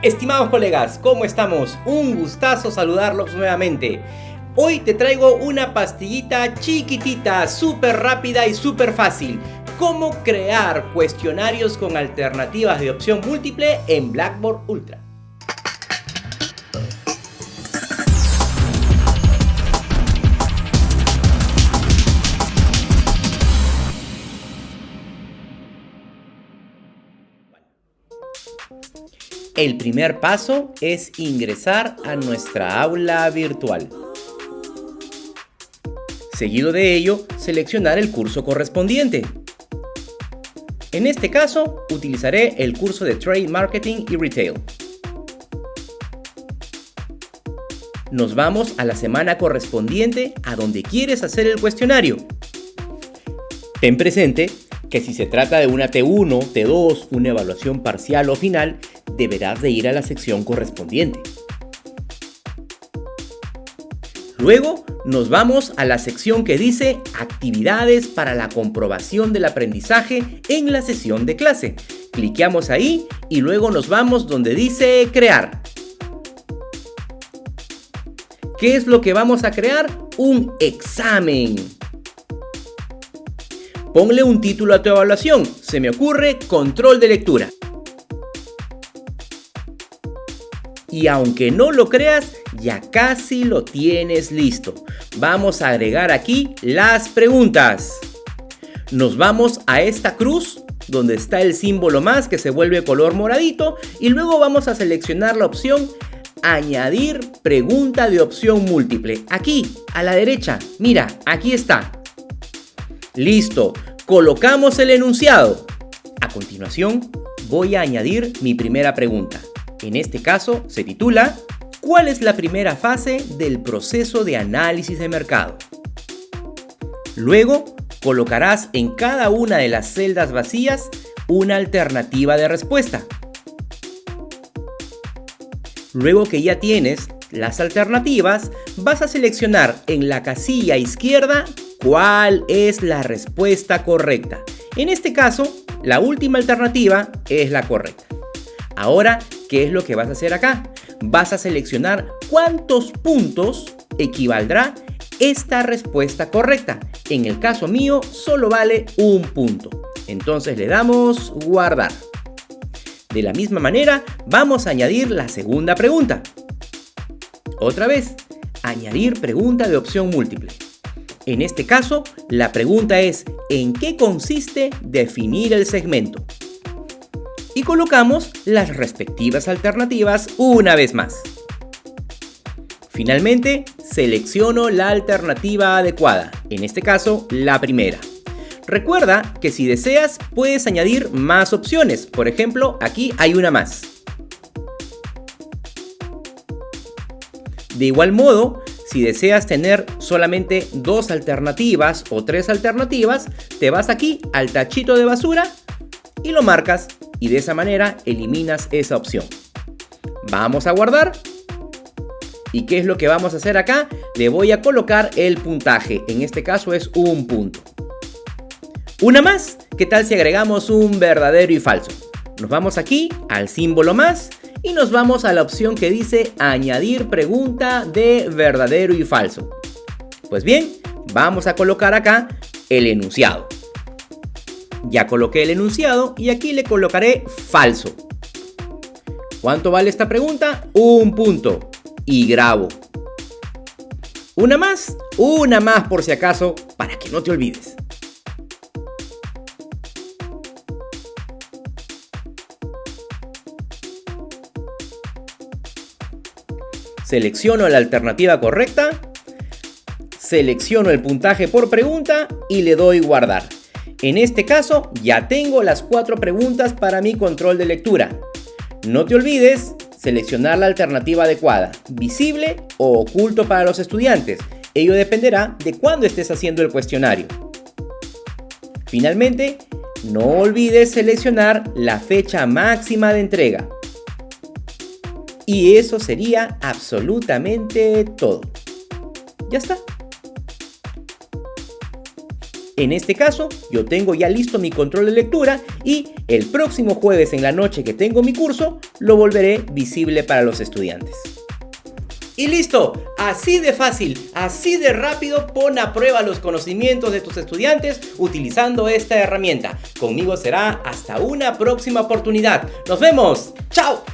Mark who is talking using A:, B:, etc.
A: Estimados colegas, ¿cómo estamos? Un gustazo saludarlos nuevamente. Hoy te traigo una pastillita chiquitita, súper rápida y súper fácil. Cómo crear cuestionarios con alternativas de opción múltiple en Blackboard Ultra. El primer paso es ingresar a nuestra aula virtual. Seguido de ello, seleccionar el curso correspondiente. En este caso, utilizaré el curso de Trade Marketing y Retail. Nos vamos a la semana correspondiente a donde quieres hacer el cuestionario. Ten presente que si se trata de una T1, T2, una evaluación parcial o final, deberás de ir a la sección correspondiente. Luego nos vamos a la sección que dice Actividades para la comprobación del aprendizaje en la sesión de clase. Cliqueamos ahí y luego nos vamos donde dice Crear. ¿Qué es lo que vamos a crear? Un examen. Ponle un título a tu evaluación. Se me ocurre Control de lectura. Y aunque no lo creas, ya casi lo tienes listo. Vamos a agregar aquí las preguntas. Nos vamos a esta cruz donde está el símbolo más que se vuelve color moradito y luego vamos a seleccionar la opción añadir pregunta de opción múltiple. Aquí, a la derecha, mira, aquí está. Listo, colocamos el enunciado. A continuación, voy a añadir mi primera pregunta. En este caso se titula ¿Cuál es la primera fase del proceso de análisis de mercado? Luego colocarás en cada una de las celdas vacías una alternativa de respuesta. Luego que ya tienes las alternativas, vas a seleccionar en la casilla izquierda cuál es la respuesta correcta. En este caso, la última alternativa es la correcta. Ahora ¿Qué es lo que vas a hacer acá? Vas a seleccionar cuántos puntos equivaldrá esta respuesta correcta. En el caso mío, solo vale un punto. Entonces le damos guardar. De la misma manera, vamos a añadir la segunda pregunta. Otra vez, añadir pregunta de opción múltiple. En este caso, la pregunta es ¿en qué consiste definir el segmento? y colocamos las respectivas alternativas una vez más. Finalmente, selecciono la alternativa adecuada, en este caso la primera. Recuerda que si deseas puedes añadir más opciones, por ejemplo aquí hay una más. De igual modo, si deseas tener solamente dos alternativas o tres alternativas, te vas aquí al tachito de basura y lo marcas y de esa manera eliminas esa opción. Vamos a guardar. ¿Y qué es lo que vamos a hacer acá? Le voy a colocar el puntaje. En este caso es un punto. Una más. ¿Qué tal si agregamos un verdadero y falso? Nos vamos aquí al símbolo más y nos vamos a la opción que dice añadir pregunta de verdadero y falso. Pues bien, vamos a colocar acá el enunciado. Ya coloqué el enunciado y aquí le colocaré falso. ¿Cuánto vale esta pregunta? Un punto. Y grabo. Una más, una más por si acaso, para que no te olvides. Selecciono la alternativa correcta, selecciono el puntaje por pregunta y le doy guardar. En este caso ya tengo las cuatro preguntas para mi control de lectura. No te olvides seleccionar la alternativa adecuada, visible o oculto para los estudiantes. Ello dependerá de cuándo estés haciendo el cuestionario. Finalmente, no olvides seleccionar la fecha máxima de entrega. Y eso sería absolutamente todo. Ya está. En este caso, yo tengo ya listo mi control de lectura y el próximo jueves en la noche que tengo mi curso, lo volveré visible para los estudiantes. Y listo, así de fácil, así de rápido, pon a prueba los conocimientos de tus estudiantes utilizando esta herramienta. Conmigo será hasta una próxima oportunidad. Nos vemos, chao.